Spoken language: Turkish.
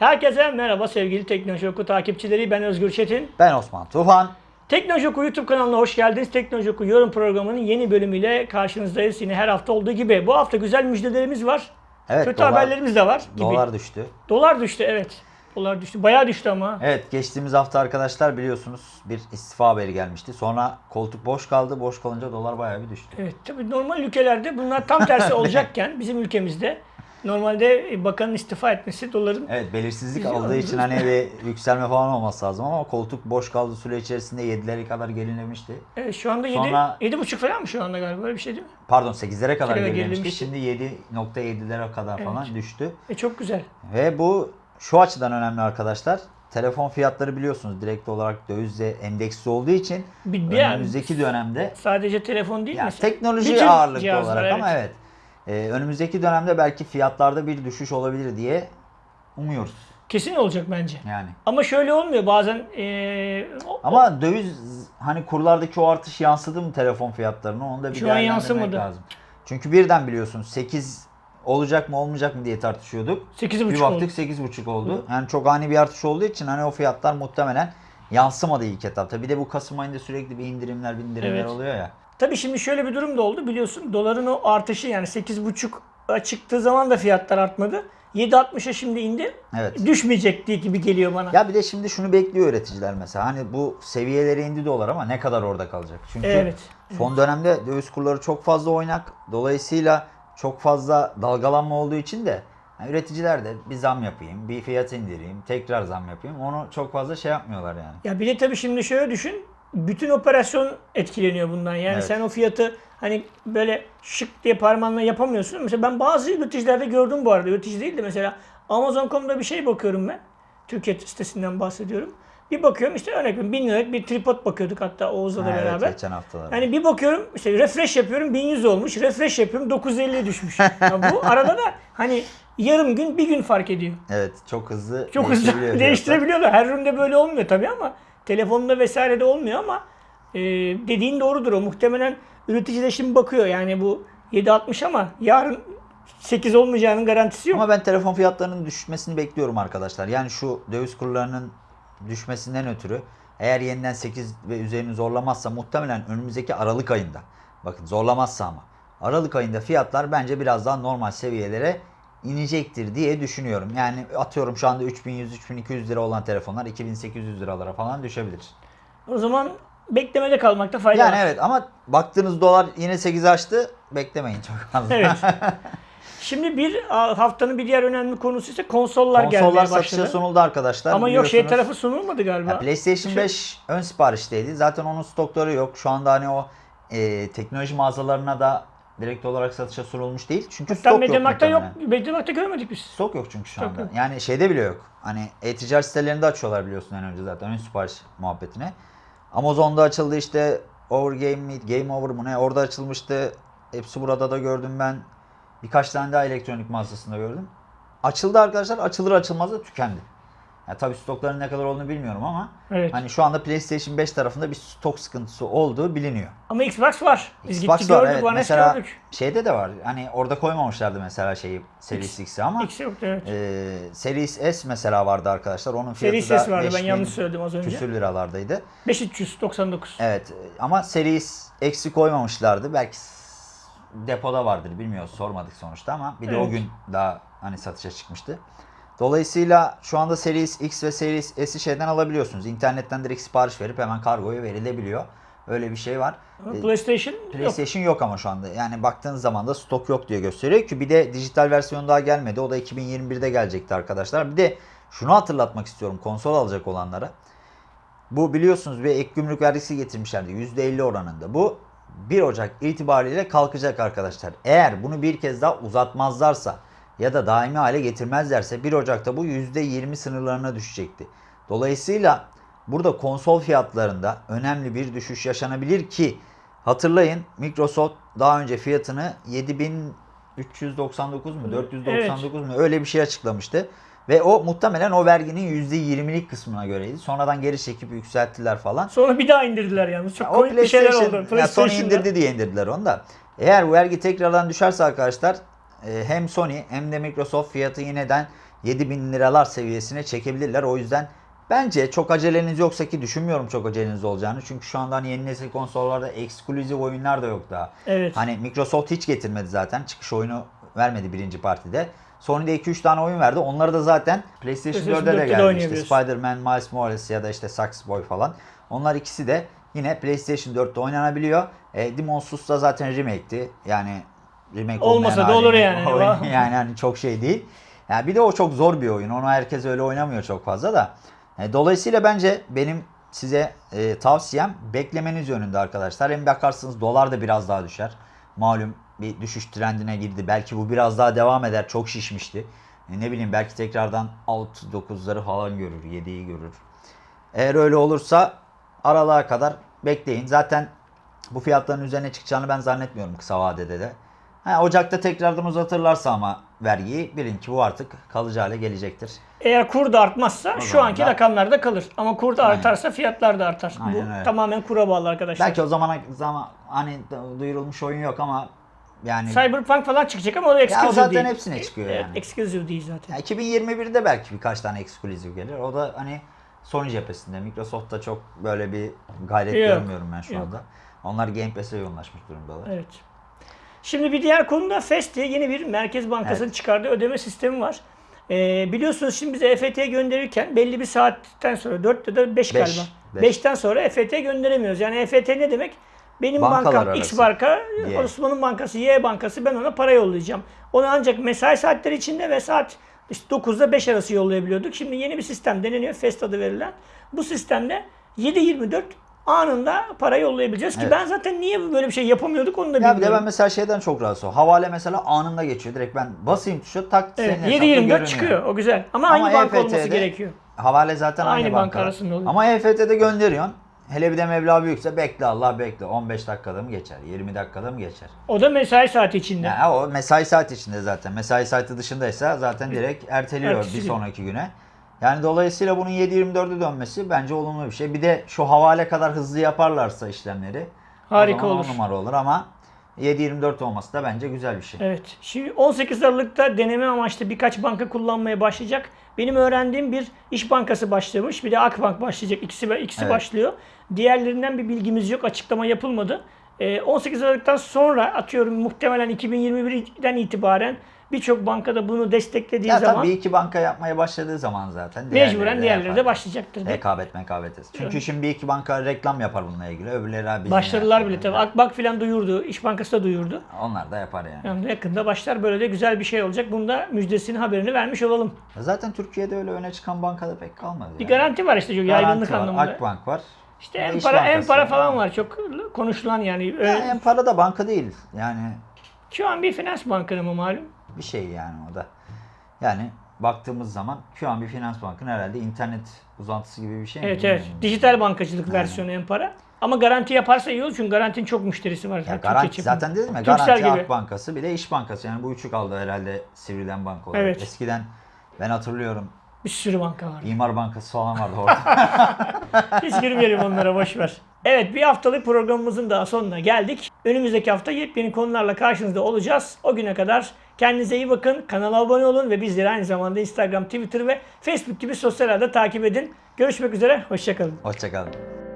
Herkese merhaba sevgili Teknoloji Oku takipçileri. Ben Özgür Çetin. Ben Osman Tufan. Teknoloji Oku YouTube kanalına hoş geldiniz. Teknoloji Oku yorum programının yeni bölümüyle karşınızdayız. Yine her hafta olduğu gibi. Bu hafta güzel müjdelerimiz var. Evet, Kötü dolar- haberlerimiz de var. Gibi. Dolar düştü. Dolar düştü evet. Dolar düştü. Bayağı düştü ama. Evet geçtiğimiz hafta arkadaşlar biliyorsunuz bir istifa haberi gelmişti. Sonra koltuk boş kaldı. Boş kalınca dolar bayağı bir düştü. Evet tabii normal ülkelerde bunlar tam tersi olacakken bizim ülkemizde normalde e, bakanın istifa etmesi doların Evet belirsizlik aldığı için hani bir yükselme falan olması lazım ama koltuk boş kaldığı süre içerisinde 7'lere kadar gerilemişti. Evet, şu anda 7 Sonra- 7,5 falan mı şu anda galiba öyle bir şey değil mi? Pardon 8'lere kadar gerilemişti. gerilemişti. Şimdi 7.7'lere kadar Evet. falan düştü. E çok güzel. Ve bu şu açıdan önemli arkadaşlar. Telefon fiyatları biliyorsunuz direkt olarak dövizle endeksli olduğu için Bir, bir önümüzdeki dönemde sadece telefon değil Ya mesela. teknoloji ağırlıklı olarak ama evet. Ee, önümüzdeki dönemde belki fiyatlarda bir düşüş olabilir diye umuyoruz Kesin olacak bence. yani. Ama şöyle olmuyor bazen e, o- Ama döviz hani kurlardaki o artış yansıdı mı telefon fiyatlarına onu da bir Şu an yansımadı. lazım. Çünkü birden biliyorsun 8 olacak mı olmayacak mı diye tartışıyorduk. 8,5 Bir oldu. baktık 8,5 oldu. Yani çok ani bir artış olduğu için hani o fiyatlar muhtemelen yansımadı ilk etapta. Bir de bu Kasım ayında sürekli bir indirimler bindirimler Evet. oluyor ya. Tabii şimdi şöyle bir durum da oldu biliyorsun doların o artışı yani 8,5 çıktığı zaman da fiyatlar artmadı. 7.60'a şimdi indi. Evet. Düşmeyecek diye gibi geliyor bana. Ya bir de şimdi şunu bekliyor üreticiler mesela. Hani bu seviyelere indi dolar ama ne kadar orada kalacak? Çünkü Evet. son dönemde döviz kurları çok fazla oynak. Dolayısıyla çok fazla dalgalanma olduğu için de yani üreticiler de bir zam yapayım, bir fiyat indireyim, tekrar zam yapayım. Onu çok fazla şey yapmıyorlar yani. Ya bir de tabii şimdi şöyle düşün. Bütün operasyon etkileniyor bundan. Yani Evet. sen o fiyatı hani böyle şık diye parmağınla yapamıyorsun. Mesela ben bazı üreticilerde gördüm bu arada. Üretici değil de mesela Amazon.com'da bir şey bakıyorum ben. Türkiye sitesinden bahsediyorum. Bir bakıyorum işte örnek veriyorum 1000 liralık bir tripod bakıyorduk hatta Oğuz'la da evet, beraber. geçen haftalar. Yani bir bakıyorum işte refresh yapıyorum 1100 olmuş. Refresh yapıyorum 950 düşmüş. Ya bu arada da hani yarım gün bir gün fark ediyor. Evet, çok hızlı Çok hızlı değiştirebiliyorlar. Her üründe böyle olmuyor tabii ama telefonda vesairede olmuyor ama e, dediğin doğrudur o. Muhtemelen üretici de şimdi bakıyor yani bu 7.60 ama yarın 8 olmayacağının garantisi yok. Ama ben telefon fiyatlarının düşmesini bekliyorum arkadaşlar. Yani şu döviz kurlarının düşmesinden ötürü eğer yeniden 8 ve üzerini zorlamazsa muhtemelen önümüzdeki Aralık ayında bakın zorlamazsa ama Aralık ayında fiyatlar bence biraz daha normal seviyelere inecektir diye düşünüyorum. Yani atıyorum şu anda 3100-3200 lira olan telefonlar 2800 liralara falan düşebilir. O zaman beklemede kalmakta fayda Yani var. evet ama baktığınız dolar yine 8 açtı beklemeyin çok fazla. Evet. Şimdi bir haftanın bir diğer önemli konusu ise konsollar, Konsollar gelmeye satışa başladı. sunuldu arkadaşlar. Ama yok şey tarafı sunulmadı galiba. Ya PlayStation 5 ön siparişteydi. Zaten onun stokları yok. Şu anda hani o e, teknoloji mağazalarına da direkt olarak satışa sunulmuş değil. Çünkü Hatta stok yok Mediamarkt'ta yok. muhtemelen. Mediamarkt'ta görmedik biz. Stok yok çünkü şu anda. yok. Yani şeyde bile yok. Hani e-ticaret sitelerinde açıyorlar biliyorsun en önce zaten ön sipariş muhabbetine. Amazon'da açıldı işte Over Game mi, Game Over mu ne orada açılmıştı. Hepsi burada da gördüm ben. Birkaç tane daha elektronik mağazasında gördüm. Açıldı arkadaşlar. Açılır açılmaz da tükendi. Ya tabii stokların ne kadar olduğunu bilmiyorum ama Evet. hani şu anda PlayStation 5 tarafında bir stok sıkıntısı olduğu biliniyor. Ama Xbox var. Biz Xbox gittik var gördük, evet. One S Mesela gördük. şeyde de var. Hani orada koymamışlardı mesela şeyi Series X'i ama X yoktu evet. e, Series S mesela vardı arkadaşlar. Onun fiyatı Seri da ses vardı ben 5000 yanlış söyledim az önce. küsür liralardaydı. 5399. Evet ama Series X'i koymamışlardı. Belki s- depoda vardır bilmiyoruz sormadık sonuçta ama bir de o Evet. gün daha hani satışa çıkmıştı. Dolayısıyla şu anda Series X ve Series S'i şeyden alabiliyorsunuz. İnternetten direkt sipariş verip hemen kargoya verilebiliyor. Öyle bir şey var. Ama Ee, PlayStation yok. PlayStation yok. ama şu anda. Yani baktığınız zaman da stok yok diye gösteriyor ki bir de dijital versiyon daha gelmedi. O da 2021'de gelecekti arkadaşlar. Bir de şunu hatırlatmak istiyorum konsol alacak olanlara. Bu biliyorsunuz bir ek gümrük vergisi getirmişlerdi %50 oranında. Bu 1 Ocak itibariyle kalkacak arkadaşlar. Eğer bunu bir kez daha uzatmazlarsa ya da daimi hale getirmezlerse 1 Ocak'ta bu %20 sınırlarına düşecekti. Dolayısıyla burada konsol fiyatlarında önemli bir düşüş yaşanabilir ki hatırlayın Microsoft daha önce fiyatını 7399 mu 499 mu öyle bir şey açıklamıştı. Ve o muhtemelen o verginin %20'lik kısmına göreydi. Sonradan geri çekip yükselttiler falan. Sonra bir daha indirdiler yalnız. Çok O komik bir şeyler oldu. ya PlayStation'da. indirdi diye indirdiler onu da. Eğer bu vergi tekrardan düşerse arkadaşlar e, hem Sony hem de Microsoft fiyatı yineden 7000 liralar seviyesine çekebilirler. O yüzden bence çok aceleniz yoksa ki düşünmüyorum çok aceleniz olacağını. Çünkü şu anda hani yeni nesil konsollarda eksklusif oyunlar da yok daha. Evet. Hani Microsoft hiç getirmedi zaten. Çıkış oyunu vermedi birinci partide. Sony'de 2-3 tane oyun verdi. Onları da zaten PlayStation PlayStation 4'e de 4'te de geldi. İşte oynayabiliyorsun. Spider-Man, Miles Morales ya da işte Sax Boy falan. Onlar ikisi de yine PlayStation 4'te oynanabiliyor. E, Demon's Souls da zaten remake'ti. Yani remake Olmasa da olur yani. Oyun- yani hani çok şey değil. Yani bir de o çok zor bir oyun. Onu herkes öyle oynamıyor çok fazla da. E, dolayısıyla bence benim size e, tavsiyem beklemeniz yönünde arkadaşlar. Hem bakarsınız dolar da biraz daha düşer. Malum bir düşüş trendine girdi. Belki bu biraz daha devam eder. Çok şişmişti. E, ne bileyim belki tekrardan 6-9'ları falan görür. 7'yi görür. Eğer öyle olursa aralığa kadar bekleyin. Zaten bu fiyatların üzerine çıkacağını ben zannetmiyorum kısa vadede de. Ha, Ocak'ta tekrardan uzatırlarsa ama vergiyi bilin ki bu artık kalıcı hale gelecektir. Eğer kur da artmazsa şu zaman anki da- rakamlarda kalır. Ama kur da Aynen. artarsa fiyatlar da artar. Aynen Bu öyle. tamamen kura bağlı arkadaşlar. Belki o zamana zaman hani duyurulmuş oyun yok ama yani Cyberpunk falan çıkacak ama o da exclusive zaten değil. hepsine çıkıyor Evet, yani. exclusive değil zaten. ya 2021'de belki birkaç tane ekskluzif gelir. O da hani Sony cephesinde. Microsoft'ta çok böyle bir gayret Yok, görmüyorum ben şu yok. anda. Onlar Game Pass'e yoğunlaşmış durumdalar. Evet. Şimdi bir diğer konuda FES diye yeni bir Merkez Bankası'nın Evet. çıkardığı ödeme sistemi var. Ee, biliyorsunuz şimdi bize EFT'ye gönderirken belli bir saatten sonra 4 ya da 5 Beş, galiba. beş. 5'ten sonra EFT'ye gönderemiyoruz. Yani EFT ne demek? Benim Bankalar bankam X arası. banka, Y. Osman'ın bankası Y bankası ben ona para yollayacağım. Onu ancak mesai saatleri içinde ve saat işte 9'da 5 arası yollayabiliyorduk. Şimdi yeni bir sistem deneniyor. FEST adı verilen. Bu sistemde 7-24 anında para yollayabileceğiz ki Evet. ben zaten niye böyle bir şey yapamıyorduk onu da Ya bir de bilmiyorum. ben mesela şeyden çok rahatsız oldum. Havale mesela anında geçiyor. Direkt ben basayım tuşa tak Evet, senin hesapta 7-24 görünüyor. çıkıyor. O güzel. Ama, Ama aynı banka olması EFT'de gerekiyor. Havale zaten aynı, Aynı banka banka. arasında oluyor. Ama EFT'de gönderiyorsun. Hele bir de meblağ büyükse bekle Allah bekle. 15 dakikada mı geçer? 20 dakikada mı geçer? O da mesai saati içinde. Yani o mesai saati içinde zaten. Mesai saati dışındaysa zaten direkt erteliyor Ertesi bir sonraki güne. Yani dolayısıyla bunun 7-24'e dönmesi bence olumlu bir şey. Bir de şu havale kadar hızlı yaparlarsa işlemleri Harika olur. numara olur ama 7-24 olması da bence güzel bir şey. Evet. Şimdi 18 Aralık'ta deneme amaçlı birkaç banka kullanmaya başlayacak. Benim öğrendiğim bir İş Bankası başlamış. Bir de Akbank başlayacak. İkisi, ikisi Evet. başlıyor. Diğerlerinden bir bilgimiz yok. Açıklama yapılmadı. Ee, 18 Aralık'tan sonra atıyorum muhtemelen 2021'den itibaren birçok bankada bunu desteklediği Ya zaman tabii bir iki banka yapmaya başladığı zaman zaten mecburen diğerleri de başlayacaktır. Rekabet mekabet. Çünkü Evet. şimdi bir iki banka reklam yapar bununla ilgili. Öbürleri abi. Başladılar bile tabii. Akbank falan duyurdu. İş Bankası da duyurdu. Onlar da yapar yani. Yani yakında başlar böyle de güzel bir şey olacak. Bunda müjdesini haberini vermiş olalım. Zaten Türkiye'de öyle öne çıkan bankada pek kalmadı. Bir yani. garanti var işte çok Garanti yaygınlık var, anlamında. Akbank var. İşte en para en para falan var. Çok konuşulan yani. Ya en para da banka değil. Yani Şu an bir finans bankanı mı malum? Bir şey yani o da. Yani baktığımız zaman şu an bir finans bankının herhalde internet uzantısı gibi bir şey mi? Evet evet. bilmiyorum. Dijital bankacılık versiyonu en para. Ama garanti yaparsa iyi olur çünkü garantinin çok müşterisi var. Ya garanti zaten dedim ya Turkcell garanti gibi. Ak Bankası bir de İş Bankası yani bu üçü kaldı herhalde Sivri'den banka olarak. Evet. Eskiden ben hatırlıyorum Bir sürü banka var. İmar Bankası falan vardı orada. Hiç girmeyelim onlara boş ver. Evet bir haftalık programımızın daha sonuna geldik. Önümüzdeki hafta yepyeni konularla karşınızda olacağız. O güne kadar kendinize iyi bakın. Kanala abone olun ve bizleri aynı zamanda Instagram, Twitter ve Facebook gibi sosyal ağda takip edin. Görüşmek üzere. Hoşçakalın. Hoşçakalın.